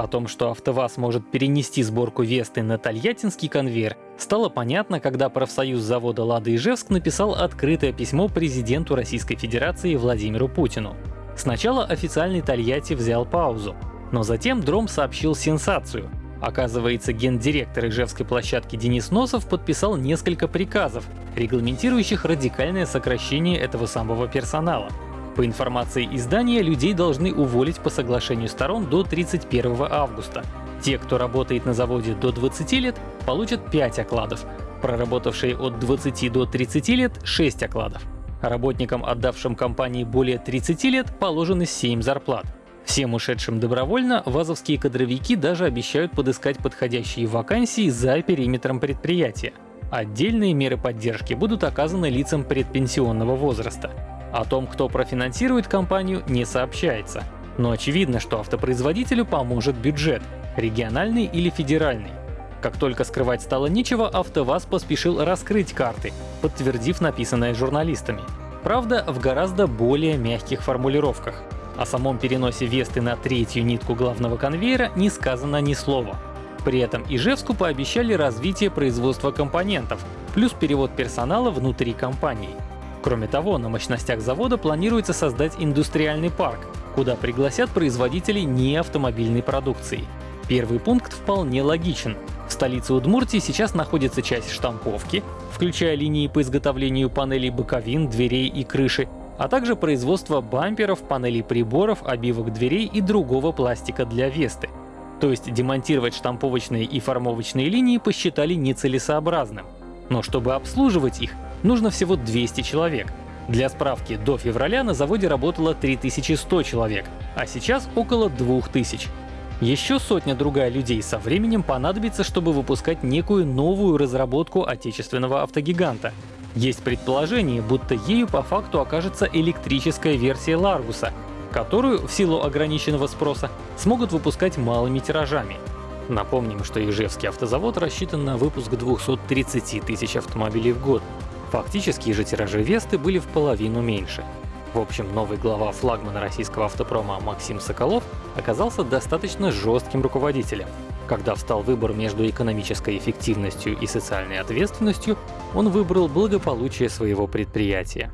О том, что АвтоВАЗ может перенести сборку Весты на Тольяттинский конвейер, стало понятно, когда профсоюз завода «Лада Ижевск» написал открытое письмо президенту Российской Федерации Владимиру Путину. Сначала официальный Тольятти взял паузу, но затем Дром сообщил сенсацию. Оказывается, гендиректор Ижевской площадки Денис Носов подписал несколько приказов, регламентирующих радикальное сокращение этого самого персонала. По информации издания, людей должны уволить по соглашению сторон до 31 августа. Те, кто работает на заводе до 20 лет, получат 5 окладов, проработавшие от 20 до 30 лет — 6 окладов. Работникам, отдавшим компании более 30 лет, положены 7 зарплат. Всем ушедшим добровольно вазовские кадровики даже обещают подыскать подходящие вакансии за периметром предприятия. Отдельные меры поддержки будут оказаны лицам предпенсионного возраста. О том, кто профинансирует компанию, не сообщается. Но очевидно, что автопроизводителю поможет бюджет — региональный или федеральный. Как только скрывать стало нечего, АвтоВАЗ поспешил раскрыть карты, подтвердив написанное журналистами. Правда, в гораздо более мягких формулировках. О самом переносе Весты на третью нитку главного конвейера не сказано ни слова. При этом Ижевску пообещали развитие производства компонентов, плюс перевод персонала внутри компании. Кроме того, на мощностях завода планируется создать индустриальный парк, куда пригласят производителей неавтомобильной продукции. Первый пункт вполне логичен. В столице Удмуртии сейчас находится часть штамповки, включая линии по изготовлению панелей боковин, дверей и крыши, а также производство бамперов, панелей приборов, обивок дверей и другого пластика для Весты. То есть демонтировать штамповочные и формовочные линии посчитали нецелесообразным. Но чтобы обслуживать их, нужно всего 200 человек. Для справки, до февраля на заводе работало 3100 человек, а сейчас около 2000. Еще сотня другая людей со временем понадобится, чтобы выпускать некую новую разработку отечественного автогиганта. Есть предположение, будто ею по факту окажется электрическая версия Ларгуса, которую, в силу ограниченного спроса, смогут выпускать малыми тиражами. Напомним, что Ижевский автозавод рассчитан на выпуск 230 тысяч автомобилей в год, Фактически же тиражи Весты были в половину меньше. В общем, новый глава флагмана российского автопрома Максим Соколов оказался достаточно жестким руководителем. Когда встал выбор между экономической эффективностью и социальной ответственностью, он выбрал благополучие своего предприятия.